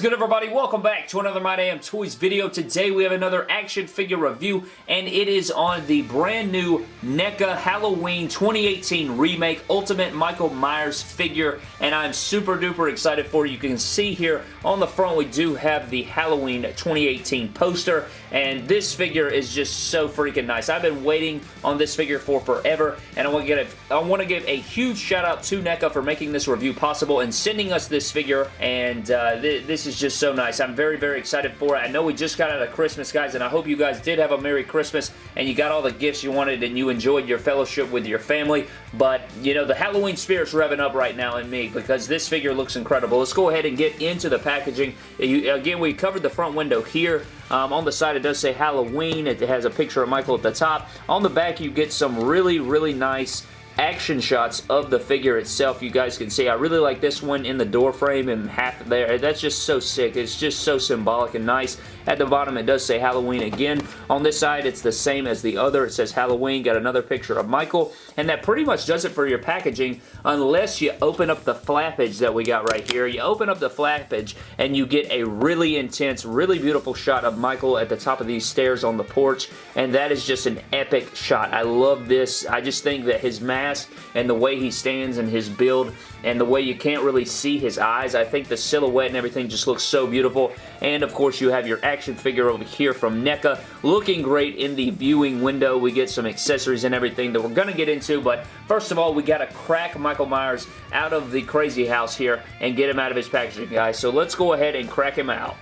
good everybody? Welcome back to another My Damn Toys video. Today we have another action figure review and it is on the brand new NECA Halloween 2018 Remake Ultimate Michael Myers figure and I'm super duper excited for you. You can see here on the front we do have the Halloween 2018 poster and this figure is just so freaking nice. I've been waiting on this figure for forever and I want to get a, I want to give a huge shout out to NECA for making this review possible and sending us this figure and uh, th this is just so nice. I'm very, very excited for it. I know we just got out of Christmas, guys, and I hope you guys did have a Merry Christmas and you got all the gifts you wanted and you enjoyed your fellowship with your family, but, you know, the Halloween spirit's revving up right now in me because this figure looks incredible. Let's go ahead and get into the packaging. You, again, we covered the front window here. Um, on the side, it does say Halloween. It has a picture of Michael at the top. On the back, you get some really, really nice action shots of the figure itself you guys can see. I really like this one in the door frame and half there. That's just so sick. It's just so symbolic and nice. At the bottom it does say Halloween again. On this side it's the same as the other. It says Halloween. Got another picture of Michael. And that pretty much does it for your packaging unless you open up the flappage that we got right here. You open up the flappage and you get a really intense, really beautiful shot of Michael at the top of these stairs on the porch. And that is just an epic shot. I love this. I just think that his mask and the way he stands and his build and the way you can't really see his eyes. I think the silhouette and everything just looks so beautiful. And of course you have your action figure over here from NECA looking great in the viewing window. We get some accessories and everything that we're going to get into. But first of all, we got to crack Michael Myers out of the crazy house here and get him out of his packaging, guys. So let's go ahead and crack him out.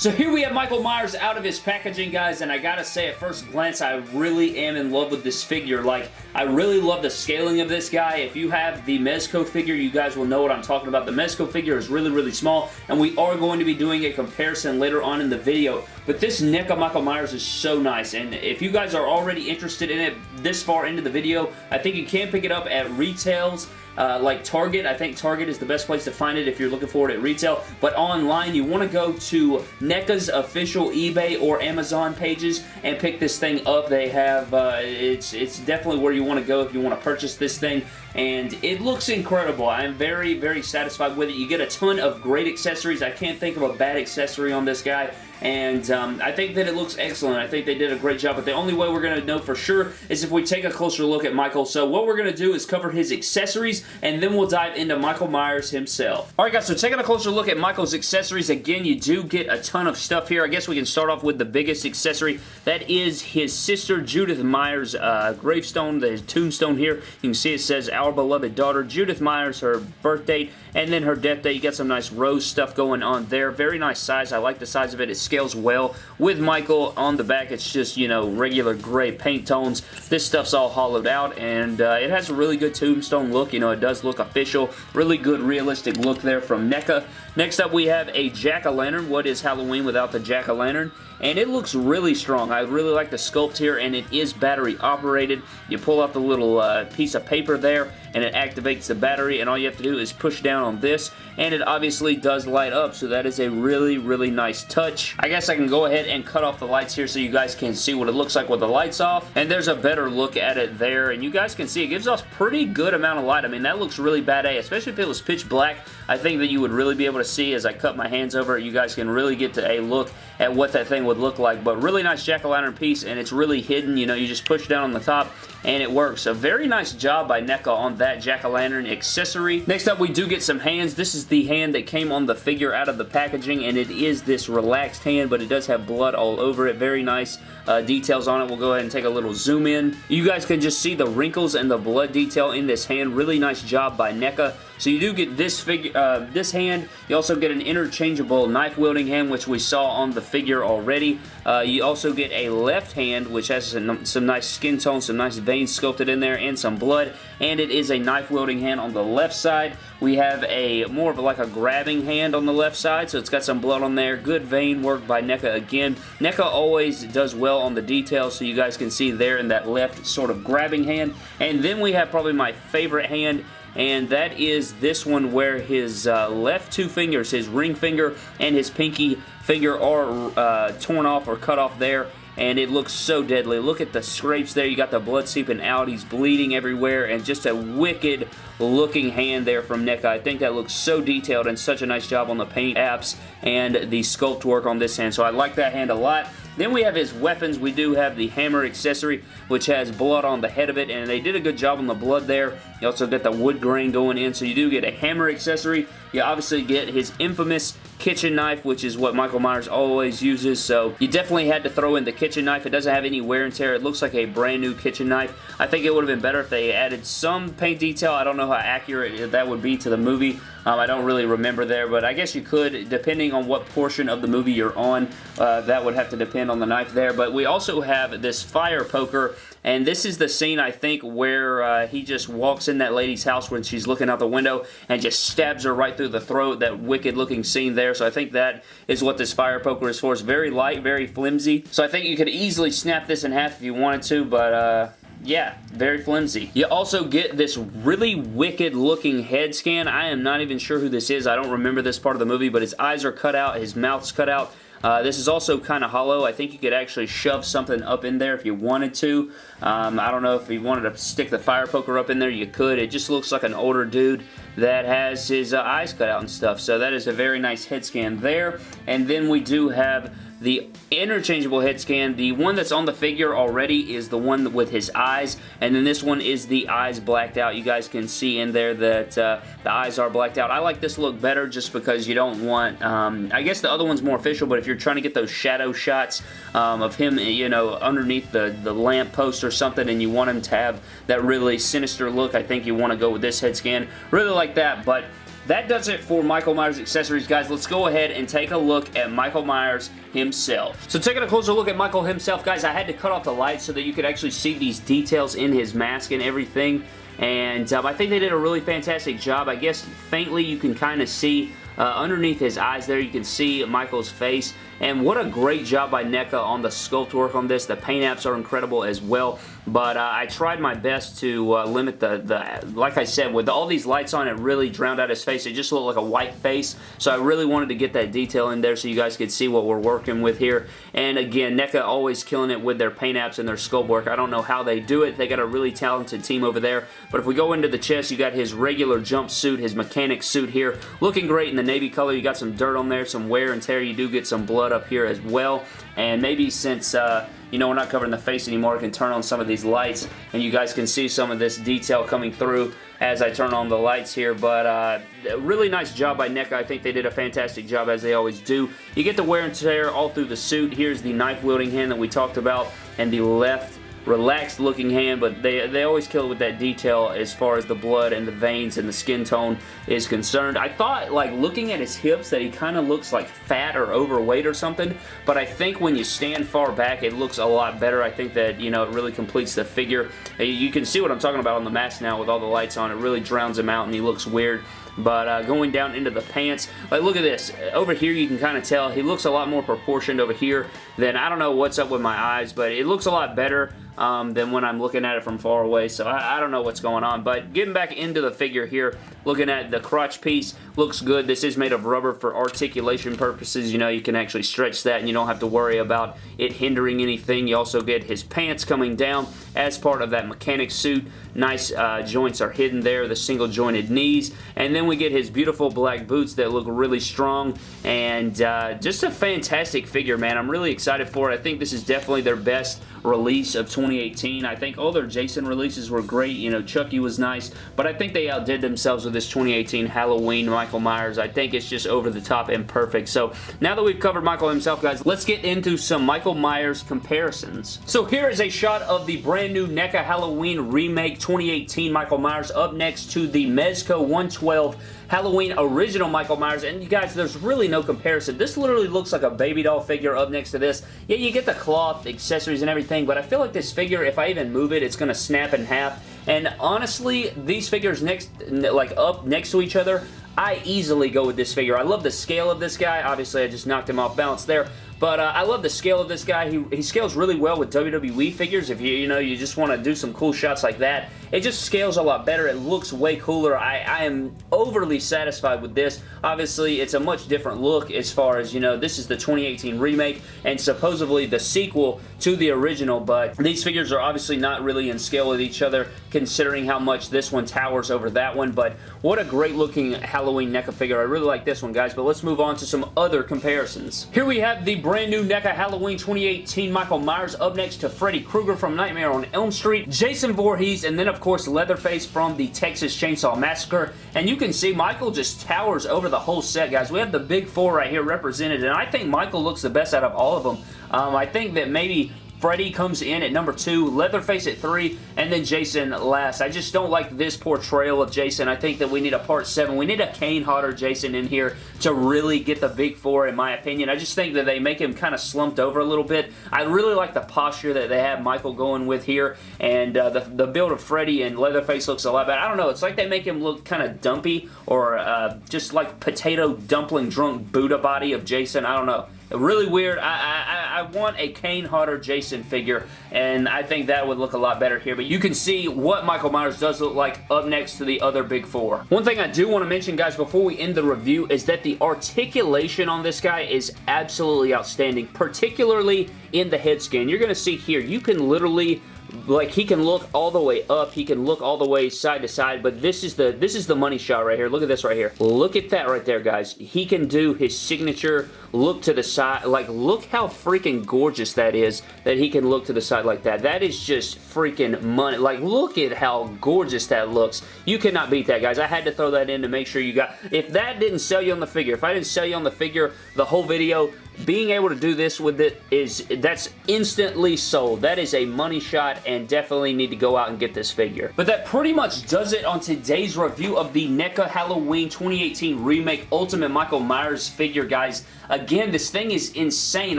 So here we have Michael Myers out of his packaging, guys, and I gotta say, at first glance, I really am in love with this figure. Like, I really love the scaling of this guy. If you have the Mezco figure, you guys will know what I'm talking about. The Mezco figure is really, really small, and we are going to be doing a comparison later on in the video. But this NECA Michael Myers is so nice, and if you guys are already interested in it this far into the video, I think you can pick it up at retails uh, like Target. I think Target is the best place to find it if you're looking for it at retail. But online, you want to go to NECA's official eBay or Amazon pages and pick this thing up. They have, uh, it's, it's definitely where you want to go if you want to purchase this thing and it looks incredible. I'm very, very satisfied with it. You get a ton of great accessories. I can't think of a bad accessory on this guy and um, I think that it looks excellent. I think they did a great job, but the only way we're going to know for sure is if we take a closer look at Michael. So what we're going to do is cover his accessories, and then we'll dive into Michael Myers himself. Alright guys, so taking a closer look at Michael's accessories, again, you do get a ton of stuff here. I guess we can start off with the biggest accessory. That is his sister Judith Myers' uh, gravestone, the tombstone here. You can see it says, our beloved daughter, Judith Myers, her birth date, and then her death date. You got some nice rose stuff going on there. Very nice size. I like the size of it. It's scales well. With Michael on the back, it's just, you know, regular gray paint tones. This stuff's all hollowed out, and uh, it has a really good tombstone look. You know, it does look official. Really good, realistic look there from NECA. Next up, we have a jack-o'-lantern. What is Halloween without the jack-o'-lantern? And it looks really strong. I really like the sculpt here, and it is battery operated. You pull out the little uh, piece of paper there, and it activates the battery, and all you have to do is push down on this, and it obviously does light up, so that is a really, really nice touch. I guess I can go ahead and cut off the lights here so you guys can see what it looks like with the lights off, and there's a better look at it there, and you guys can see it gives off pretty good amount of light. I mean, that looks really badass, eh? especially if it was pitch black. I think that you would really be able to see as I cut my hands over it, you guys can really get to a look at what that thing would look like, but really nice jack-o'-lantern piece, and it's really hidden, you know, you just push down on the top, and it works. A very nice job by NECA on that jack-o'-lantern accessory. Next up, we do get some hands. This is the hand that came on the figure out of the packaging, and it is this relaxed hand, but it does have blood all over it. Very nice uh, details on it. We'll go ahead and take a little zoom in. You guys can just see the wrinkles and the blood detail in this hand. Really nice job by NECA. So you do get this figure, uh, this hand. You also get an interchangeable knife wielding hand, which we saw on the figure already. Uh, you also get a left hand, which has some, some nice skin tone, some nice veins sculpted in there, and some blood. And it is a knife wielding hand on the left side. We have a more of like a grabbing hand on the left side, so it's got some blood on there. Good vein work by NECA again. NECA always does well on the details, so you guys can see there in that left sort of grabbing hand. And then we have probably my favorite hand and that is this one where his uh, left two fingers, his ring finger and his pinky finger are uh, torn off or cut off there and it looks so deadly. Look at the scrapes there. You got the blood seeping out. He's bleeding everywhere, and just a wicked looking hand there from NECA. I think that looks so detailed and such a nice job on the paint apps and the sculpt work on this hand, so I like that hand a lot. Then we have his weapons. We do have the hammer accessory, which has blood on the head of it, and they did a good job on the blood there. You also get the wood grain going in, so you do get a hammer accessory. You obviously get his infamous kitchen knife, which is what Michael Myers always uses, so you definitely had to throw in the kitchen knife. It doesn't have any wear and tear. It looks like a brand new kitchen knife. I think it would have been better if they added some paint detail. I don't know how accurate that would be to the movie. Um, I don't really remember there, but I guess you could, depending on what portion of the movie you're on. Uh, that would have to depend on the knife there, but we also have this fire poker and this is the scene, I think, where uh, he just walks in that lady's house when she's looking out the window and just stabs her right through the throat. That wicked looking scene there. So I think that is what this fire poker is for. It's very light, very flimsy. So I think you could easily snap this in half if you wanted to, but... Uh, yeah, very flimsy. You also get this really wicked looking head scan. I am not even sure who this is. I don't remember this part of the movie, but his eyes are cut out, his mouth's cut out. Uh, this is also kind of hollow. I think you could actually shove something up in there if you wanted to. Um, I don't know if you wanted to stick the fire poker up in there, you could. It just looks like an older dude that has his uh, eyes cut out and stuff. So that is a very nice head scan there. And then we do have the interchangeable head scan, the one that's on the figure already is the one with his eyes, and then this one is the eyes blacked out. You guys can see in there that uh, the eyes are blacked out. I like this look better just because you don't want, um, I guess the other one's more official, but if you're trying to get those shadow shots um, of him, you know, underneath the, the lamp post or something, and you want him to have that really sinister look, I think you want to go with this head scan. Really like that, but that does it for Michael Myers accessories, guys. Let's go ahead and take a look at Michael Myers himself. So taking a closer look at Michael himself, guys, I had to cut off the lights so that you could actually see these details in his mask and everything. And um, I think they did a really fantastic job. I guess faintly you can kind of see uh, underneath his eyes there, you can see Michael's face. And what a great job by NECA on the sculpt work on this. The paint apps are incredible as well. But uh, I tried my best to uh, limit the, the, like I said, with all these lights on, it really drowned out his face. It just looked like a white face. So I really wanted to get that detail in there so you guys could see what we're working with here. And again, NECA always killing it with their paint apps and their sculpt work. I don't know how they do it. They got a really talented team over there. But if we go into the chest, you got his regular jumpsuit, his mechanic suit here. Looking great in the navy color. You got some dirt on there, some wear and tear. You do get some blood up here as well. And maybe since, uh, you know, we're not covering the face anymore, I can turn on some of these lights and you guys can see some of this detail coming through as I turn on the lights here. But uh, really nice job by NECA. I think they did a fantastic job as they always do. You get the wear and tear all through the suit. Here's the knife wielding hand that we talked about and the left relaxed looking hand, but they, they always kill it with that detail as far as the blood and the veins and the skin tone is concerned. I thought, like, looking at his hips that he kind of looks like fat or overweight or something, but I think when you stand far back, it looks a lot better. I think that, you know, it really completes the figure. You can see what I'm talking about on the mask now with all the lights on. It really drowns him out and he looks weird. But uh, going down into the pants, like look at this. Over here you can kind of tell he looks a lot more proportioned over here than, I don't know what's up with my eyes, but it looks a lot better um, than when I'm looking at it from far away. So I, I, don't know what's going on. But getting back into the figure here, looking at the crotch piece, looks good. This is made of rubber for articulation purposes. You know, you can actually stretch that and you don't have to worry about it hindering anything. You also get his pants coming down as part of that mechanic suit. Nice uh, joints are hidden there, the single jointed knees. And then we get his beautiful black boots that look really strong and uh, just a fantastic figure, man. I'm really excited for it. I think this is definitely their best release of 2018. I think all their Jason releases were great. You know, Chucky was nice, but I think they outdid themselves with this 2018 Halloween Michael Myers. I think it's just over the top and perfect. So now that we've covered Michael himself, guys, let's get into some Michael Myers comparisons. So here is a shot of the brand new NECA Halloween Remake 2018 Michael Myers up next to the Mezco 112 Halloween original Michael Myers. And you guys, there's really no comparison. This literally looks like a baby doll figure up next to this. Yeah, you get the cloth, accessories, and everything, but I feel like this figure, if I even move it, it's going to snap in half. And honestly, these figures next, like up next to each other, I easily go with this figure. I love the scale of this guy. Obviously, I just knocked him off balance there. But uh, I love the scale of this guy. He, he scales really well with WWE figures. If you, you know, you just want to do some cool shots like that, it just scales a lot better. It looks way cooler. I, I am overly satisfied with this. Obviously, it's a much different look as far as, you know, this is the 2018 remake, and supposedly the sequel to the original, but these figures are obviously not really in scale with each other considering how much this one towers over that one, but what a great looking Halloween NECA figure. I really like this one, guys, but let's move on to some other comparisons. Here we have the brand new NECA Halloween 2018 Michael Myers up next to Freddy Krueger from Nightmare on Elm Street, Jason Voorhees, and then of course Leatherface from the Texas Chainsaw Massacre, and you can see Michael just towers over the whole set, guys. We have the big four right here represented, and I think Michael looks the best out of all of them. Um, I think that maybe Freddy comes in at number two, Leatherface at three, and then Jason last. I just don't like this portrayal of Jason. I think that we need a part seven. We need a Kane Hodder Jason in here to really get the big four, in my opinion. I just think that they make him kind of slumped over a little bit. I really like the posture that they have Michael going with here, and uh, the, the build of Freddy and Leatherface looks a lot better. I don't know. It's like they make him look kind of dumpy or uh, just like potato dumpling drunk Buddha body of Jason. I don't know. Really weird. I, I, I want a Kane Hodder Jason figure, and I think that would look a lot better here. But you can see what Michael Myers does look like up next to the other big four. One thing I do want to mention, guys, before we end the review is that the articulation on this guy is absolutely outstanding, particularly in the head scan. You're going to see here, you can literally like he can look all the way up he can look all the way side to side but this is the this is the money shot right here. Look at this right here. Look at that right there guys. He can do his signature look to the side like look how freaking gorgeous that is that he can look to the side like that. That is just freaking money. Like look at how gorgeous that looks. You cannot beat that guys. I had to throw that in to make sure you got if that didn't sell you on the figure if I didn't sell you on the figure the whole video being able to do this with it is that's instantly sold. That is a money shot and definitely need to go out and get this figure. But that pretty much does it on today's review of the NECA Halloween 2018 Remake Ultimate Michael Myers figure, guys. Again, this thing is insane.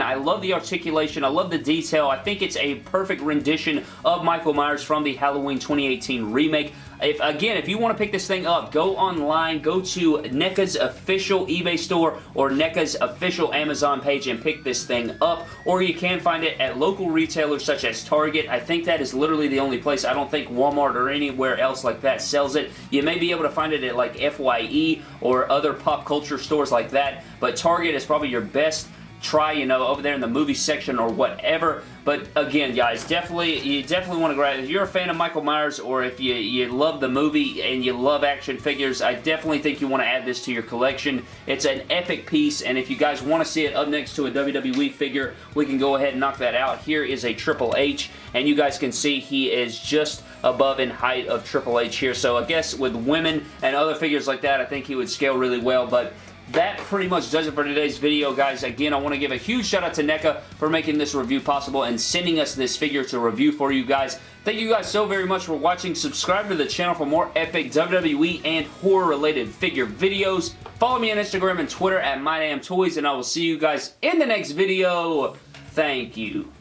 I love the articulation. I love the detail. I think it's a perfect rendition of Michael Myers from the Halloween 2018 remake. If Again, if you want to pick this thing up, go online, go to NECA's official eBay store or NECA's official Amazon page and pick this thing up. Or you can find it at local retailers such as Target. I think that is literally the only place. I don't think Walmart or anywhere else like that sells it. You may be able to find it at like FYE or other pop culture stores like that, but Target is probably your best try, you know, over there in the movie section or whatever. But again, guys, definitely, you definitely want to grab If you're a fan of Michael Myers or if you, you love the movie and you love action figures, I definitely think you want to add this to your collection. It's an epic piece, and if you guys want to see it up next to a WWE figure, we can go ahead and knock that out. Here is a Triple H, and you guys can see he is just above in height of Triple H here. So I guess with women and other figures like that, I think he would scale really well, but that pretty much does it for today's video, guys. Again, I want to give a huge shout out to NECA for making this review possible and sending us this figure to review for you guys. Thank you guys so very much for watching. Subscribe to the channel for more epic WWE and horror-related figure videos. Follow me on Instagram and Twitter at MyDamnToys, and I will see you guys in the next video. Thank you.